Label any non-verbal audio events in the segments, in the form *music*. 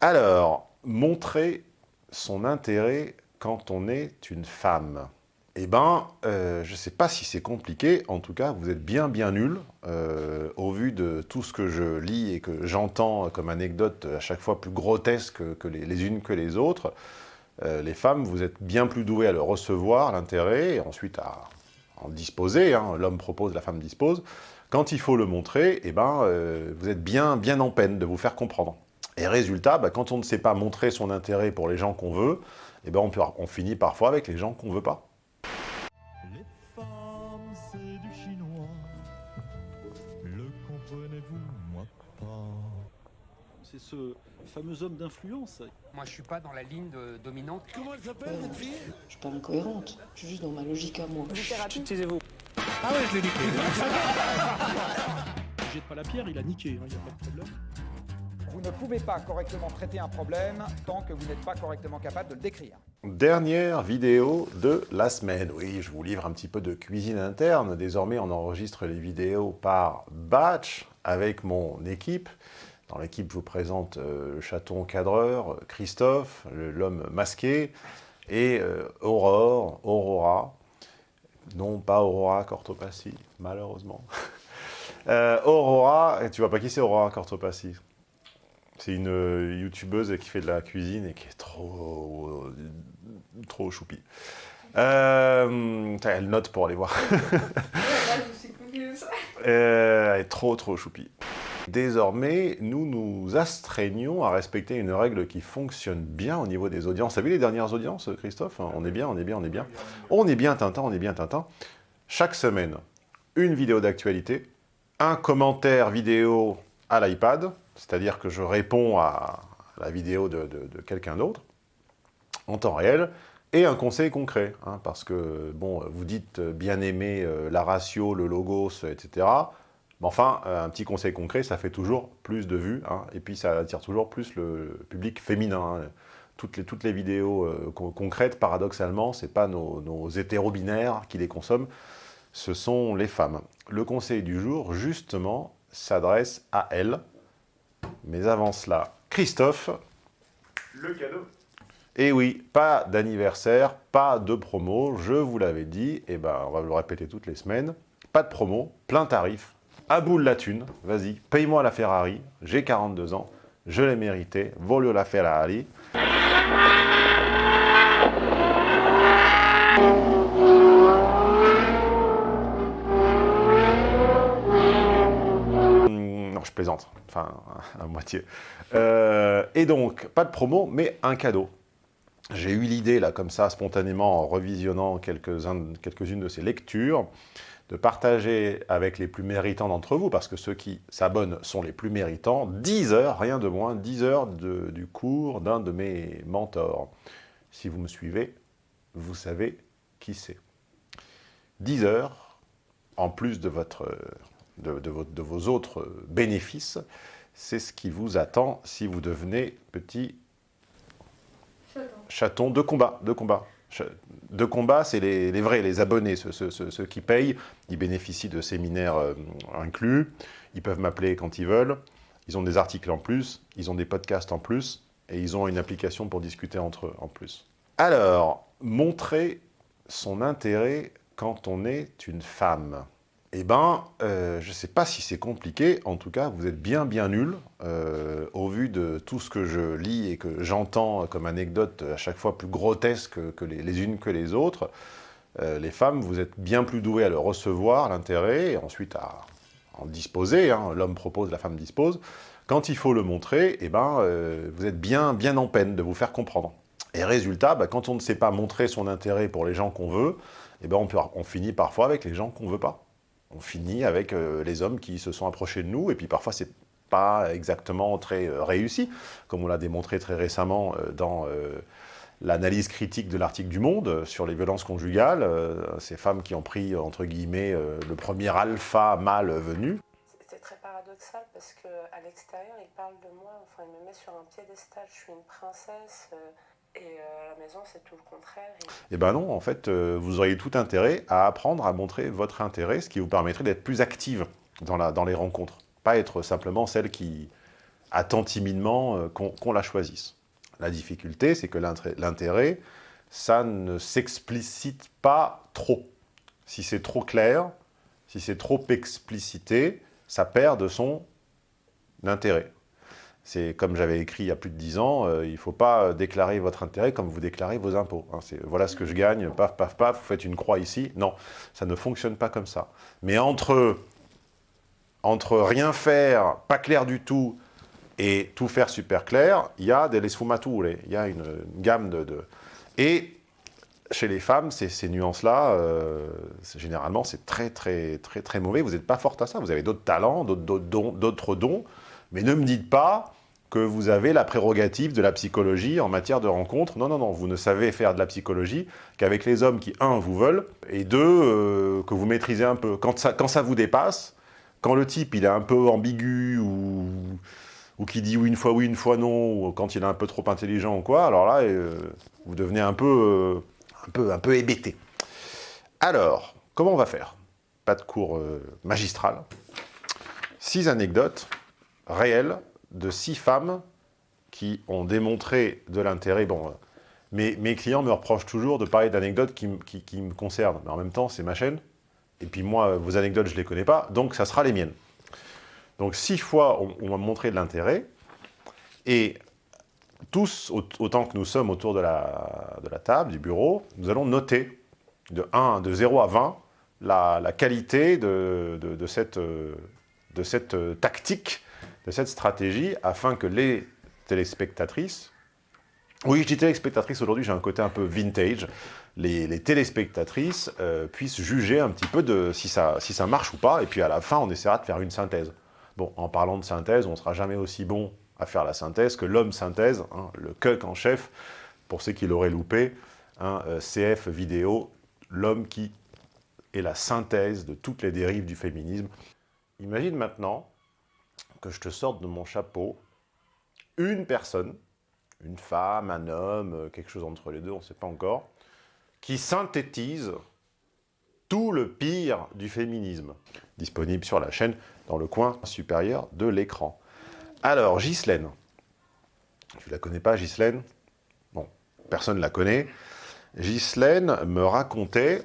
Alors, montrer son intérêt quand on est une femme. Eh ben, euh, je ne sais pas si c'est compliqué, en tout cas, vous êtes bien bien nul, euh, au vu de tout ce que je lis et que j'entends comme anecdote à chaque fois plus grotesque que les, unes que les autres. Euh, les femmes, vous êtes bien plus douées à le recevoir, l'intérêt, et ensuite à en disposer, hein. l'homme propose, la femme dispose. Quand il faut le montrer, eh ben, vous êtes bien, bien en peine de vous faire comprendre. Et résultat, bah, quand on ne sait pas montrer son intérêt pour les gens qu'on veut, eh ben, on, on finit parfois avec les gens qu'on ne veut pas. C'est ce fameux homme d'influence. Moi, je suis pas dans la ligne de dominante. Comment elle s'appelle, cette fille? Je suis pas incohérente. Je suis juste dans ma logique à moi. Taisez-vous. Ah ouais, je l'ai niqué. Jette pas la pierre, il a niqué, il hein, n'y a pas de problème. Vous ne pouvez pas correctement traiter un problème tant que vous n'êtes pas correctement capable de le décrire. Dernière vidéo de la semaine. Oui, je vous livre un petit peu de cuisine interne. Désormais, on enregistre les vidéos par batch avec mon équipe. Dans l'équipe, je vous présente euh, le chaton cadreur, Christophe, l'homme masqué, et euh, Aurore, Aurora. Non, pas Aurora Cortopassi, malheureusement. *laughs* euh, Aurora, tu vois pas qui c'est Aurora Cortopassi C'est une euh, youtubeuse qui fait de la cuisine et qui est trop, trop choupie. elle note pour aller voir. *laughs* elle est trop, trop choupie. Désormais, nous nous astreignons à respecter une règle qui fonctionne bien au niveau des audiences. Vous vu les dernières audiences, Christophe? On est bien, on est bien, on est bien. On est bien Tintin, on est bien Tintin. Chaque semaine, une vidéo d'actualité, un commentaire vidéo à l'iPad, c'est-à-dire que je réponds à la vidéo de, quelqu'un d'autre, en temps réel, et un conseil concret, hein, parce que, bon, vous dites bien aimer euh, la ratio, le logos, etc., mais enfin, euh, un petit conseil concret, ça fait toujours plus de vues, hein, et puis ça attire toujours plus le public féminin. Hein. Toutes, les, toutes les vidéos euh, concrètes, paradoxalement, ce n'est pas nos, nos hétéro-binaires qui les consomment, ce sont les femmes. Le conseil du jour, justement, s'adresse à elles. Mais avant cela, Christophe, le cadeau. Et oui, pas d'anniversaire, pas de promo, je vous l'avais dit, et ben on va le répéter toutes les semaines, pas de promo, plein tarif, à bout la thune, vas-y, paye-moi la Ferrari, j'ai 42 ans, je l'ai mérité, voglio la Ferrari. Hmm, non, je enfin, *laughs* à moitié. Euh, et donc, pas de promo, mais un cadeau. J'ai eu l'idée, là, comme ça, spontanément, en revisionnant quelques-unes de ces lectures, de partager avec les plus méritants d'entre vous, parce que ceux qui s'abonnent sont les plus méritants, 10 heures, rien de moins, 10 heures de, du cours d'un de mes mentors. Si vous me suivez, vous savez qui c'est. 10 heures, en plus de, votre, de, de vos autres bénéfices, c'est ce qui vous attend si vous devenez petit chaton de combat, de combat de combat, c'est les, vrais, les abonnés, ceux, qui payent. Ils bénéficient de séminaires euh, inclus. Ils peuvent m'appeler quand ils veulent. Ils ont des articles en plus. Ils ont des podcasts en plus. Et ils ont une application pour discuter entre eux en plus. Alors, montrer son intérêt quand on est une femme. Eh ben, euh, je ne sais pas si c'est compliqué, en tout cas, vous êtes bien bien nul, euh, au vu de tout ce que je lis et que j'entends comme anecdote à chaque fois plus grotesque que les, unes que les autres. Euh, les femmes, vous êtes bien plus douées à le recevoir, l'intérêt, et ensuite à en disposer, hein. l'homme propose, la femme dispose. Quand il faut le montrer, eh ben, vous êtes bien, bien en peine de vous faire comprendre. Et résultat, bah, quand on ne sait pas montrer son intérêt pour les gens qu'on veut, eh ben, on, on finit parfois avec les gens qu'on ne veut pas on finit avec euh, les hommes qui se sont approchés de nous, et puis parfois c'est pas exactement très euh, réussi, comme on l'a démontré très récemment euh, dans l'analyse critique de l'article du Monde sur les violences conjugales, ces femmes qui ont pris, entre guillemets, le premier alpha mâle venu. C'est très paradoxal parce qu'à l'extérieur, il parle de moi, enfin il me met sur un piédestal, je suis une princesse, et euh, à la maison, c'est tout le contraire. Eh bien non, en fait, euh, vous auriez tout intérêt à apprendre à montrer votre intérêt, ce qui vous permettrait d'être plus active dans, la, dans les rencontres. Pas être simplement celle qui attend timidement euh, qu'on la choisisse. La difficulté, c'est que l'intérêt, ça ne s'explicite pas trop. Si c'est trop clair, si c'est trop explicité, ça perd de son intérêt. C'est comme j'avais écrit il y a plus de 10 ans, euh, il ne faut pas déclarer votre intérêt comme vous déclarez vos impôts. hein. Voilà ce que je gagne, paf, paf, paf, vous faites une croix ici. Non, ça ne fonctionne pas comme ça. Mais entre, entre rien faire, pas clair du tout, et tout faire super clair, il y a des sfumature, il y a une, gamme de, Et chez les femmes, ces, ces nuances-là, euh, généralement, c'est très, très, très, très mauvais. Vous n'êtes pas forte à ça. Vous avez d'autres talents, d'autres dons. Mais ne me dites pas que vous avez la prérogative de la psychologie en matière de rencontre. Non, non, non. Vous ne savez faire de la psychologie qu'avec les hommes qui, un, vous veulent, et deux, euh, que vous maîtrisez un peu. Quand ça, vous dépasse, quand le type, il est un peu ambigu ou ou qui dit une fois oui, une fois non, ou quand il est un peu trop intelligent ou quoi, alors là, euh, vous devenez un peu, euh, un peu, un peu hébété. Alors, comment on va faire? Pas de cours magistral. Six anecdotes réelles de six femmes qui ont démontré de l'intérêt. Bon, euh, mes, clients me reprochent toujours de parler d'anecdotes qui, me concernent, mais en même temps, c'est ma chaîne. Et puis moi, vos anecdotes, je ne les connais pas, donc ça sera les miennes. Donc six fois, on, on m'a montré de l'intérêt. Et tous, au- autant que nous sommes autour de la, table, du bureau, nous allons noter de, 1, de 0 à 20 la, qualité euh, de cette euh, tactique, de cette stratégie, afin que les téléspectatrices, oui, je dis téléspectatrices aujourd'hui, j'ai un côté un peu vintage, les, téléspectatrices euh, puissent juger un petit peu de si ça, si ça marche ou pas, et puis à la fin, on essaiera de faire une synthèse. Bon, en parlant de synthèse, on ne sera jamais aussi bon à faire la synthèse que l'homme synthèse, hein, le cuck en chef, pour ceux qui l'auraient loupé, hein, euh, CF vidéo, l'homme qui est la synthèse de toutes les dérives du féminisme. Imagine maintenant que je te sorte de mon chapeau une personne, une femme, un homme, euh, quelque chose entre les deux, on ne sait pas encore, qui synthétise tout le pire du féminisme, disponible sur la chaîne dans le coin supérieur de l'écran. Alors, Ghislaine. Tu la connais pas, Ghislaine? Bon, personne ne la connaît. Ghislaine me racontait,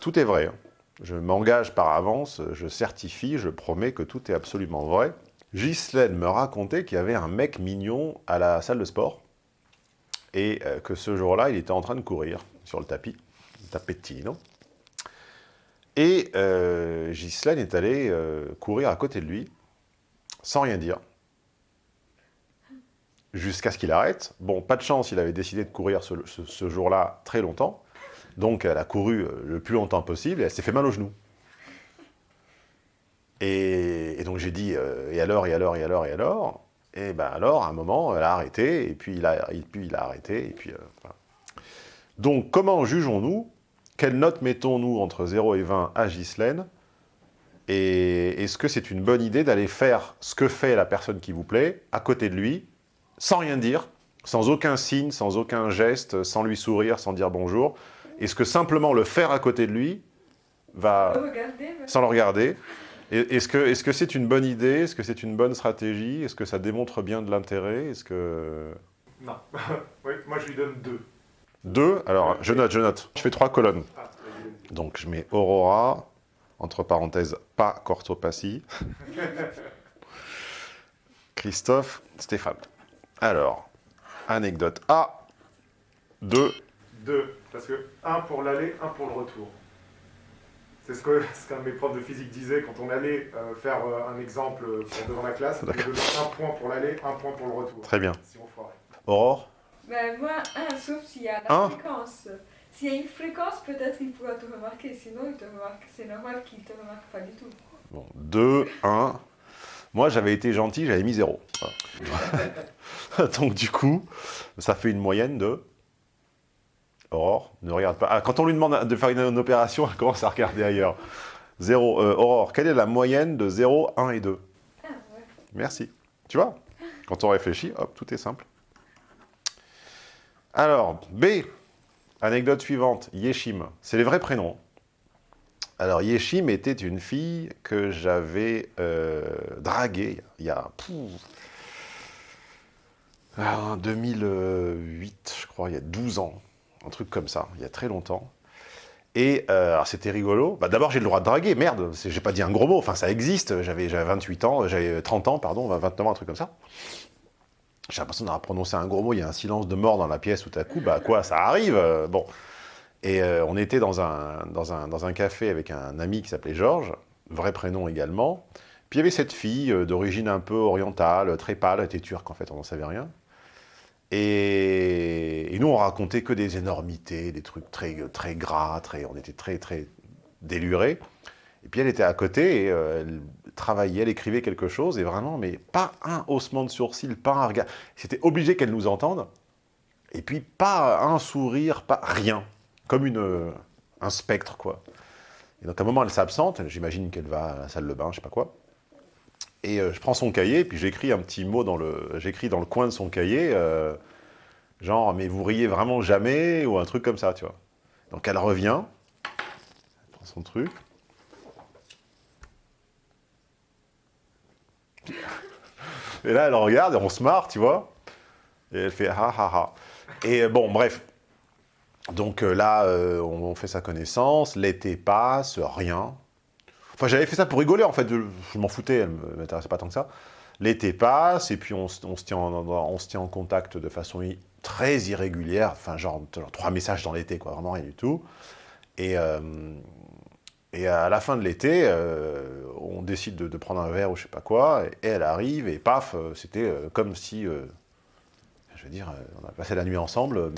tout est vrai, hein. Je m'engage par avance, je certifie, je promets que tout est absolument vrai. Ghislaine me racontait qu'il y avait un mec mignon à la salle de sport, et euh, que ce jour-là, il était en train de courir sur le tapis, le tapettino. Et euh, Ghislaine est allée euh, courir à côté de lui, sans rien dire, jusqu'à ce qu'il arrête. Bon, pas de chance, il avait décidé de courir ce jour-là très longtemps, donc elle a couru euh, le plus longtemps possible et elle s'est fait mal au genou. Et, donc j'ai dit, euh, et alors, et alors, et alors, et alors Et ben alors, à un moment, elle a arrêté, et puis il a, et puis il a arrêté, et puis... euh, voilà. Donc, comment jugeons-nous? Quelle note mettons-nous entre 0 et 20 à Ghislaine? Et est-ce que c'est une bonne idée d'aller faire ce que fait la personne qui vous plaît, à côté de lui, sans rien dire, sans aucun signe, sans aucun geste, sans lui sourire, sans dire bonjour Est-ce que simplement le faire à côté de lui va... Sans le regarder Est-ce que c'est une bonne idée? Est-ce que c'est une bonne stratégie? Est-ce que ça démontre bien de l'intérêt? Est-ce que... Non. *laughs* oui, moi je lui donne deux. Deux? Alors, je note, je note. Je fais trois colonnes. Ah, Donc, je mets Aurora, entre parenthèses, pas Cortopatie. *laughs* Christophe, Stéphane. Alors, anecdote A, 2. Deux. Parce que un pour l'aller, un pour le retour. C'est ce que *laughs* ce qu'un de mes profs de physique disait quand on allait euh, faire euh, un exemple devant la classe. Donnait un point pour l'aller, un point pour le retour. Très bien. Si on foirait. Aurore Ben, moi, un, sauf s'il y a la Un fréquence. S'il y a une fréquence, peut-être il pourra te remarquer. Sinon, il te remarque. C'est normal qu'il te remarque pas du tout. Bon, 2, 1. Moi, j'avais été gentil, j'avais mis 0. *laughs* Donc, du coup, ça fait une moyenne de... Aurore, ne regarde pas. Ah, quand on lui demande de faire une, opération, elle commence à regarder ailleurs. 0. euh, Aurore, quelle est la moyenne de 0, 1 et 2 Ah, ouais. Merci. Tu vois? Quand on réfléchit, hop, tout est simple. Alors, B. Anecdote suivante, Yeshim. C'est les vrais prénoms. Alors, Yeshim était une fille que j'avais euh, draguée il y a... pouf, Ah, En 2008, je crois, il y a 12 ans. Un truc comme ça, il y a très longtemps. Et euh, c'était rigolo. Bah, D'abord, j'ai le droit de draguer, merde, j'ai pas dit un gros mot, enfin ça existe. J'avais j'avais 28 ans, j'avais 30 ans, pardon, 29 ans, un truc comme ça. J'ai l'impression d'avoir prononcé un gros mot, il y a un silence de mort dans la pièce tout à coup, bah quoi, ça arrive, euh, bon. Et euh, on était dans un, dans, un, dans un café avec un ami qui s'appelait Georges, vrai prénom également. Puis il y avait cette fille euh, d'origine un peu orientale, très pâle, elle était turque en fait, on n'en savait rien. Et, nous, on racontait que des énormités, des trucs très, très gras, très, on était très, très délurés. Et puis elle était à côté, euh, elle travaillait, elle écrivait quelque chose, et vraiment, mais pas un haussement de sourcil, pas un regard. C'était obligé qu'elle nous entende. Et puis pas un sourire, pas rien. Comme une, euh, un spectre, quoi. Et donc à un moment, elle s'absente, j'imagine qu'elle va à la salle de bain, je sais pas quoi. Et euh, je prends son cahier, puis j'écris un petit mot dans le, coin de son cahier, euh, genre, mais vous riez vraiment jamais, ou un truc comme ça, tu vois. Donc elle revient, elle prend son truc. Et là, elle regarde, et on se marre, tu vois. Et elle fait ha ha ha. Et euh, bon, bref. Donc là, on fait sa connaissance, l'été passe, rien. Enfin, j'avais fait ça pour rigoler, en fait. Je, m'en foutais, elle ne m'intéressait pas tant que ça. L'été passe, et puis on, se- tient en, contact de façon très irrégulière. Enfin, genre, trois messages dans l'été, quoi. Vraiment rien du tout. Et, euh, à la fin de l'été, euh, on décide de, prendre un verre ou je sais pas quoi, et elle arrive, et paf, euh, c'était comme si, je veux dire, on a passé la nuit ensemble.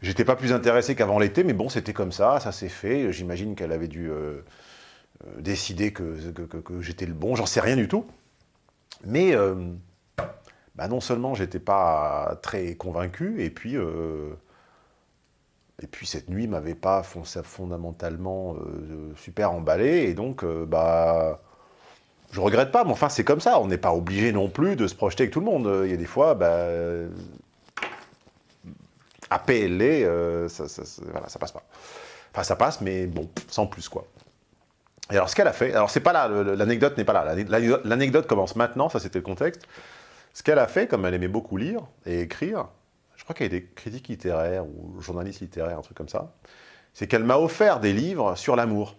J'étais pas plus intéressé qu'avant l'été, mais bon, c'était comme ça, ça s'est fait. J'imagine qu'elle avait dû décider que, j'étais le bon, j'en sais rien du tout. Mais euh, bah non seulement j'étais pas très convaincu, et puis, euh, et puis cette nuit m'avait pas fon- fondamentalement euh, super emballé, et donc euh, bah je regrette pas, mais enfin c'est comme ça, on n'est pas obligé non plus de se projeter avec tout le monde. Il y a des fois, bah, euh, à PLA, euh, ça, ça- ça passe pas. Enfin ça passe, mais bon, sans plus quoi. Et alors, ce qu'elle a fait, alors c'est pas là, l'anecdote n'est pas là, L'anecdote- commence maintenant, ça c'était le contexte. Ce qu'elle a fait, comme elle aimait beaucoup lire et écrire, je crois qu'elle était critique littéraire ou journaliste littéraire, un truc comme ça, c'est qu'elle m'a offert des livres sur l'amour.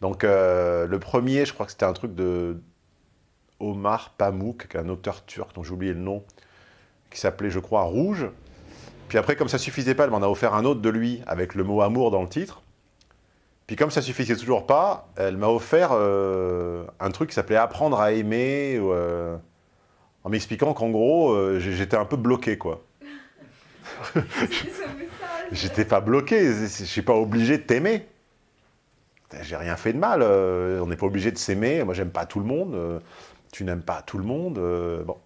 Donc euh, le premier, je crois que c'était un truc de Omar Pamuk, un auteur turc dont j'ai oublié le nom, qui s'appelait, je crois, Rouge. Puis après, comme ça suffisait pas, elle m'en a offert un autre de lui, avec le mot amour dans le titre. Puis comme ça suffisait toujours pas, elle m'a offert euh, un truc qui s'appelait Apprendre à aimer, euh, en m'expliquant qu'en gros, euh, j'étais un peu bloqué, quoi. *laughs* J'étais pas bloqué, je suis pas obligé de t'aimer. J'ai rien fait de mal, on n'est pas obligé de s'aimer, moi j'aime pas tout le monde, tu n'aimes pas tout le monde, bon.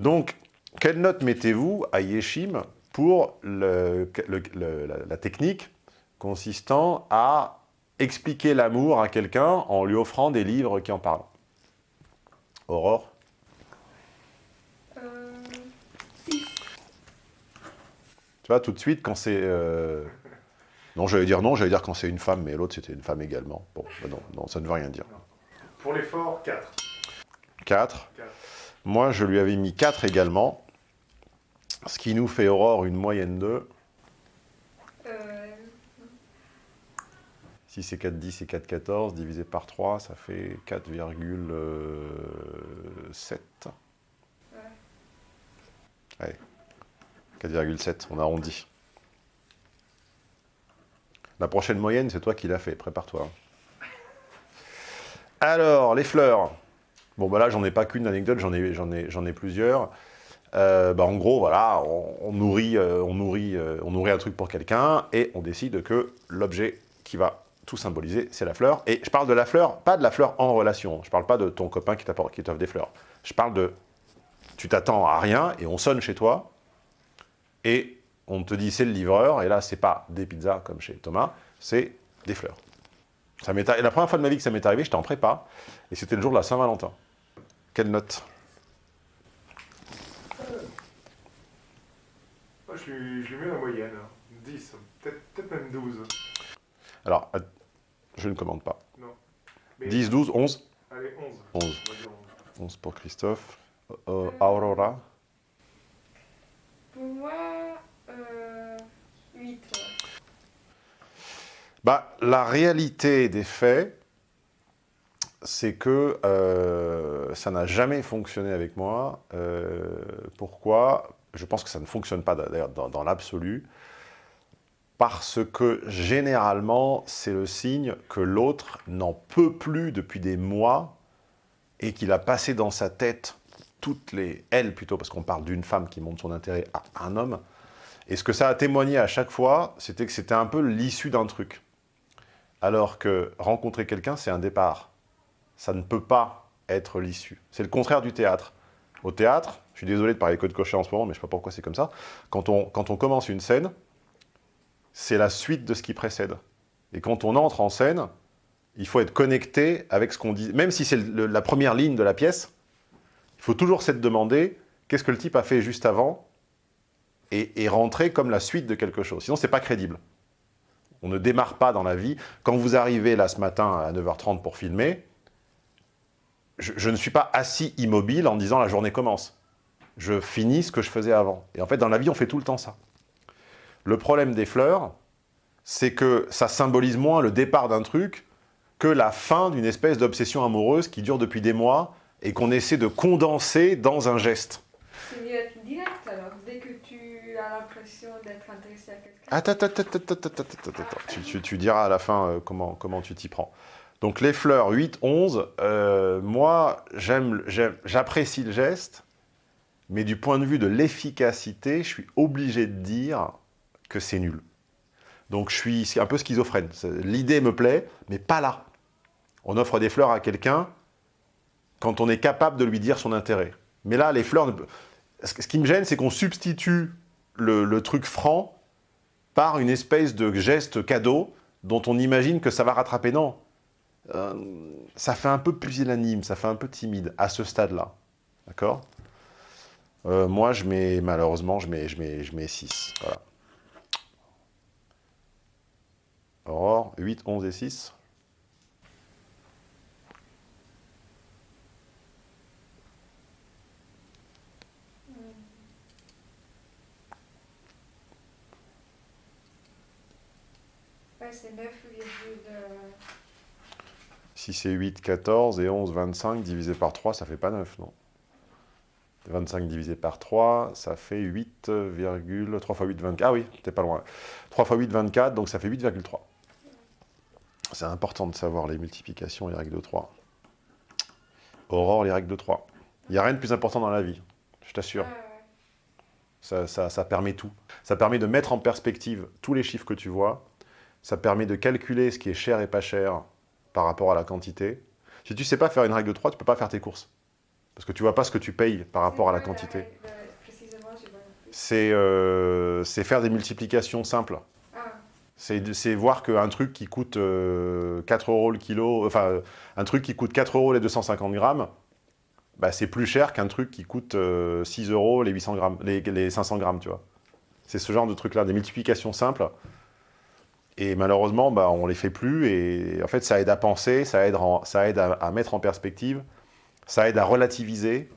Donc, quelle note mettez-vous à Yeshim pour le- le- le- la, la technique consistant à expliquer l'amour à quelqu'un en lui offrant des livres qui en parlent Aurore Euh. Tu vois, tout de suite, quand c'est... euh, Non, j'allais dire non, j'allais dire quand c'est une femme, mais l'autre, c'était une femme également. Bon, bah non, non, ça ne veut rien dire. Pour l'effort, 4. 4. Quatre. Moi, je lui avais mis 4 également. Ce qui nous fait, Aurore, une moyenne de... Si c'est 4, 10 et 4, 14, divisé par 3, ça fait 4,7. Allez, 4,7, on arrondit. La prochaine moyenne, c'est toi qui l'as fait, prépare-toi. Alors, les fleurs. Bon, bah là, j'en ai pas qu'une anecdote, j'en ai, plusieurs. Euh, bah, en gros, voilà, on, nourrit, euh, on, nourrit, euh, on nourrit un truc pour quelqu'un et on décide que l'objet qui va tout symboliser, c'est la fleur. Et je parle de la fleur, pas de la fleur en relation. Je parle pas de ton copain qui t'offre des fleurs. Je parle de, tu t'attends à rien et on sonne chez toi et on te dit c'est le livreur. Et là, c'est pas des pizzas comme chez Thomas, c'est des fleurs. Ça arri- la première fois de ma vie que ça m'est arrivé, j'étais en prépa et c'était le jour de la Saint-Valentin. Quelle note? Moi, je lui, je lui mets la moyenne. 10, peut-être peut-être même 12. Alors, je ne commande pas. Mais- 10, 12, 11 Allez, 11. 11. On va dire 11. 11 pour Christophe. Euh, Aurora Pour moi, euh, 8. Bah, la réalité des faits, c'est que euh, ça n'a jamais fonctionné avec moi. Euh, pourquoi? Je pense que ça ne fonctionne pas d'ailleurs dans, dans l'absolu. Parce que généralement, c'est le signe que l'autre n'en peut plus depuis des mois et qu'il a passé dans sa tête toutes les... Elle plutôt, parce qu'on parle d'une femme qui montre son intérêt à un homme. Et ce que ça a témoigné à chaque fois, c'était que c'était un peu l'issue d'un truc. Alors que rencontrer quelqu'un, c'est un départ. Ça ne peut pas être l'issue. C'est le contraire du théâtre. Au théâtre, je suis désolé de parler code cocher en ce moment, mais je ne sais pas pourquoi c'est comme ça. Quand on, quand on commence une scène, c'est la suite de ce qui précède. Et quand on entre en scène, il faut être connecté avec ce qu'on dit. Même si c'est la première ligne de la pièce, il faut toujours s'être demandé qu'est-ce que le type a fait juste avant et, rentrer comme la suite de quelque chose. Sinon, c'est pas crédible. On ne démarre pas dans la vie. Quand vous arrivez là ce matin à 9h30 pour filmer, je ne suis pas assis immobile en disant la journée commence. Je finis ce que je faisais avant. Et en fait, dans la vie, on fait tout le temps ça. Le problème des fleurs, c'est que ça symbolise moins le départ d'un truc que la fin d'une espèce d'obsession amoureuse qui dure depuis des mois et qu'on essaie de condenser dans un geste. C'est mieux être direct alors, dès que tu as l'impression d'être intéressé à quelqu'un. Attends, attends, attends, attends, attends, attends, attends, attends. Tu, tu- tu diras à la fin euh, comment, comment tu t'y prends. Donc les fleurs 8, 11, euh, moi j'apprécie le geste, mais du point de vue de l'efficacité, je suis obligé de dire que c'est nul. Donc je suis un peu schizophrène. L'idée me plaît, mais pas là. On offre des fleurs à quelqu'un quand on est capable de lui dire son intérêt. Mais là, les fleurs... Ce qui me gêne, c'est qu'on substitue le, le truc franc par une espèce de geste cadeau dont on imagine que ça va rattraper. Non. Euh, ça fait un peu pusillanime, ça fait un peu timide à ce stade-là. D'accord? Euh, Moi, je mets, malheureusement, je mets, je mets, je mets 6. Voilà. Aurore, 8, 11 et 6. Ouais, c'est 9 Si c'est 8, 14 et 11, 25 divisé par 3, ça fait pas 9, non? 25 divisé par 3, ça fait 8, 3 fois 8, 24. Ah oui, t'es pas loin. 3 fois 8, 24, donc ça fait 8,3. C'est important de savoir les multiplications et les règles de 3. Aurore, les règles de 3. Il n'y a rien de plus important dans la vie, je t'assure. Ça, ça- ça permet tout. Ça permet de mettre en perspective tous les chiffres que tu vois. Ça permet de calculer ce qui est cher et pas cher par rapport à la quantité. Si tu ne sais pas faire une règle de 3, tu ne peux pas faire tes courses. Parce que tu ne vois pas ce que tu payes par rapport à la quantité. C'est euh, c'est faire des multiplications simples. C'est voir qu'un truc qui coûte euh, 4 euros le kilo, enfin, un truc qui coûte 4 euros les 250 grammes, bah, c'est plus cher qu'un truc qui coûte euh, 6 euros les, 800 grammes, les, les 500 grammes, tu vois. C'est ce genre de truc-là, des multiplications simples. Et malheureusement, bah, on les fait plus. Et en fait, ça aide à penser, ça aide, à mettre en perspective, ça aide à relativiser,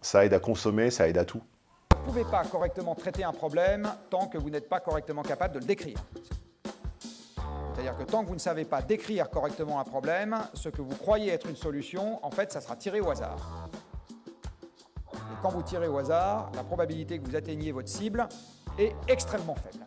ça aide à consommer, ça aide à tout. Vous ne pouvez pas correctement traiter un problème tant que vous n'êtes pas correctement capable de le décrire. C'est-à-dire que tant que vous ne savez pas décrire correctement un problème, ce que vous croyez être une solution, en fait, ça sera tiré au hasard. Et quand vous tirez au hasard, la probabilité que vous atteigniez votre cible est extrêmement faible.